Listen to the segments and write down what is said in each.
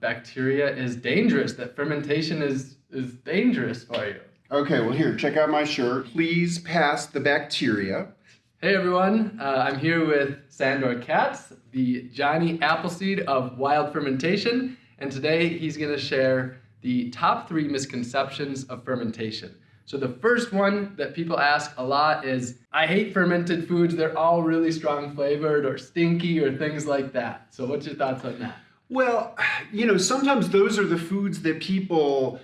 bacteria is dangerous, that fermentation is, is dangerous for you. Okay, well here, check out my shirt. Please pass the bacteria. Hey everyone, uh, I'm here with Sandor Katz, the Johnny Appleseed of Wild Fermentation, and today he's going to share the top three misconceptions of fermentation. So the first one that people ask a lot is, I hate fermented foods, they're all really strong flavored or stinky or things like that. So what's your thoughts on that? Well, you know, sometimes those are the foods that people,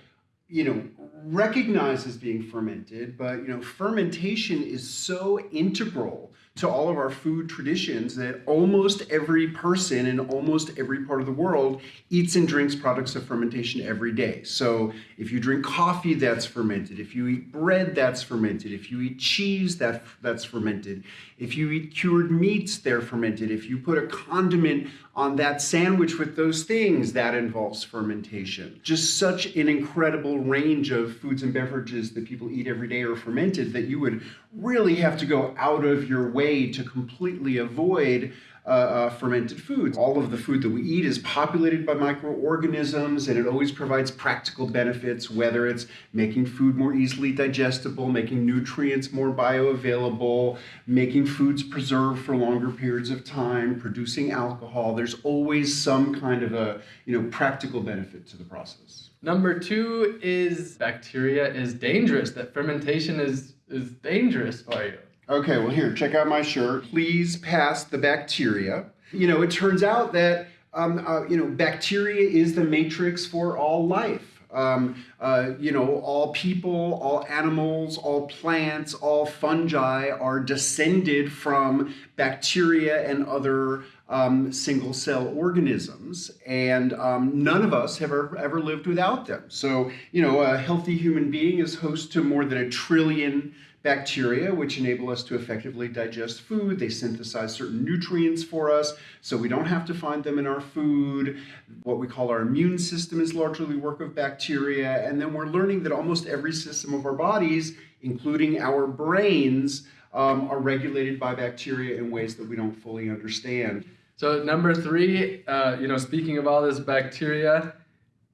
you know, recognize as being fermented, but you know, fermentation is so integral to all of our food traditions that almost every person in almost every part of the world eats and drinks products of fermentation every day. So if you drink coffee, that's fermented. If you eat bread, that's fermented. If you eat cheese, that, that's fermented. If you eat cured meats, they're fermented. If you put a condiment on that sandwich with those things, that involves fermentation. Just such an incredible range of foods and beverages that people eat every day are fermented that you would really have to go out of your way to completely avoid uh, uh, fermented foods. All of the food that we eat is populated by microorganisms and it always provides practical benefits, whether it's making food more easily digestible, making nutrients more bioavailable, making foods preserve for longer periods of time, producing alcohol. There's always some kind of a you know practical benefit to the process. Number two is bacteria is dangerous, that fermentation is, is dangerous for you. Okay, well here, check out my shirt. Please pass the bacteria. You know, it turns out that, um, uh, you know, bacteria is the matrix for all life. Um, uh, you know, all people, all animals, all plants, all fungi are descended from bacteria and other um, single cell organisms, and um, none of us have ever, ever lived without them. So, you know, a healthy human being is host to more than a trillion bacteria, which enable us to effectively digest food. They synthesize certain nutrients for us, so we don't have to find them in our food. What we call our immune system is largely work of bacteria. And then we're learning that almost every system of our bodies, including our brains, um, are regulated by bacteria in ways that we don't fully understand. So number three, uh, you know, speaking of all this bacteria,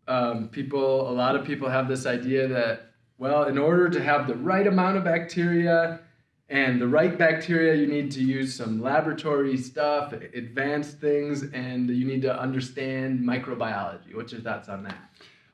um, people, a lot of people have this idea that well, in order to have the right amount of bacteria and the right bacteria, you need to use some laboratory stuff, advanced things, and you need to understand microbiology. What's your thoughts on that?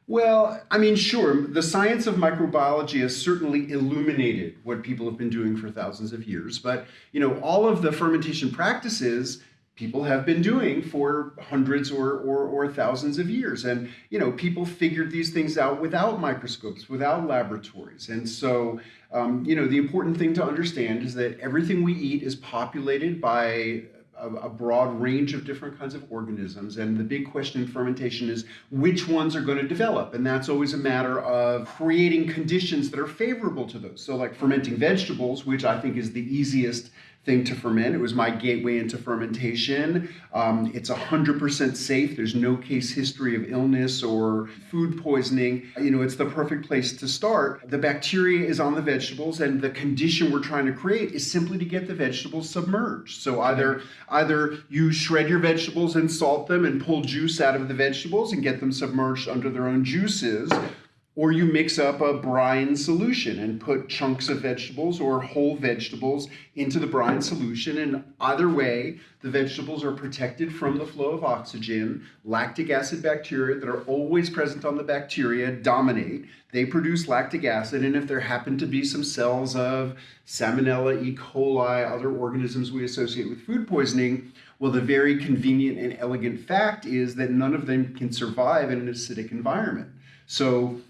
Well, I mean, sure, the science of microbiology has certainly illuminated what people have been doing for thousands of years, but you know, all of the fermentation practices people have been doing for hundreds or, or, or, thousands of years. And, you know, people figured these things out without microscopes, without laboratories. And so, um, you know, the important thing to understand is that everything we eat is populated by a, a, broad range of different kinds of organisms. And the big question in fermentation is which ones are going to develop. And that's always a matter of creating conditions that are favorable to those. So like fermenting vegetables, which I think is the easiest thing to ferment. It was my gateway into fermentation. Um, it's 100% safe. There's no case history of illness or food poisoning. You know, it's the perfect place to start. The bacteria is on the vegetables and the condition we're trying to create is simply to get the vegetables submerged. So either, either you shred your vegetables and salt them and pull juice out of the vegetables and get them submerged under their own juices, or you mix up a brine solution and put chunks of vegetables or whole vegetables into the brine solution. And either way, the vegetables are protected from the flow of oxygen. Lactic acid bacteria that are always present on the bacteria dominate. They produce lactic acid. And if there happen to be some cells of Salmonella, E. coli, other organisms we associate with food poisoning, well, the very convenient and elegant fact is that none of them can survive in an acidic environment. So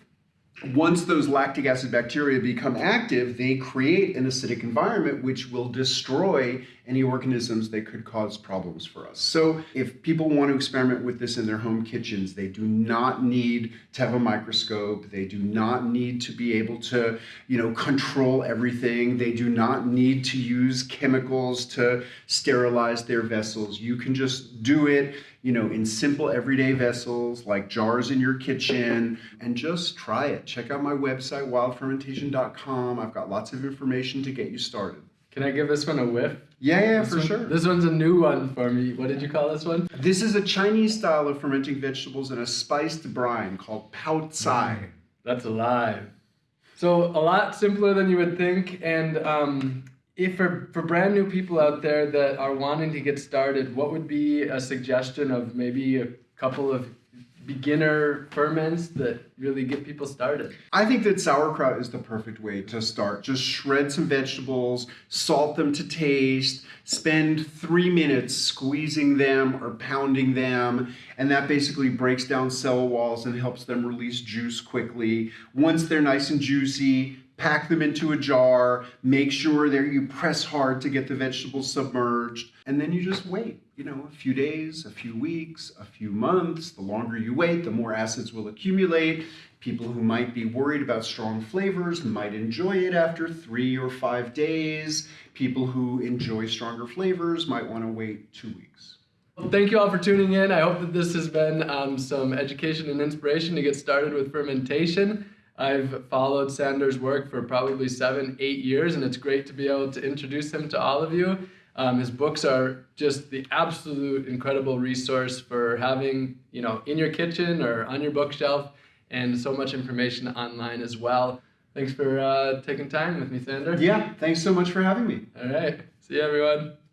once those lactic acid bacteria become active, they create an acidic environment which will destroy any organisms that could cause problems for us. So if people want to experiment with this in their home kitchens, they do not need to have a microscope. They do not need to be able to, you know, control everything. They do not need to use chemicals to sterilize their vessels. You can just do it you know, in simple everyday vessels like jars in your kitchen and just try it. Check out my website, wildfermentation.com. I've got lots of information to get you started. Can I give this one a whiff? Yeah, yeah, This for one- sure. This one's a new one for me. What did you call this one? This is a Chinese style of fermenting vegetables in a spiced brine called pao cai. That's alive. So a lot simpler than you would think. And um, if for, for brand new people out there that are wanting to get started, what would be a suggestion of maybe a couple of beginner ferments that really get people started? I think that sauerkraut is the perfect way to start. Just shred some vegetables, salt them to taste, spend three minutes squeezing them or pounding them, and that basically breaks down cell walls and helps them release juice quickly. Once they're nice and juicy, pack them into a jar, make sure that you press hard to get the vegetables submerged, and then you just wait. You know, a few days, a few weeks, a few months. The longer you wait, the more acids will accumulate. People who might be worried about strong flavors might enjoy it after three or five days. People who enjoy stronger flavors might want to wait two weeks. Well, thank you all for tuning in. I hope that this has been um, some education and inspiration to get started with fermentation. I've followed Sandor's work for probably seven, eight years, and it's great to be able to introduce him to all of you. Um, his books are just the absolute incredible resource for having, you know, in your kitchen or on your bookshelf, and so much information online as well. Thanks for uh, taking time with me, Sandor. Yeah, thanks so much for having me. All right. See you, everyone.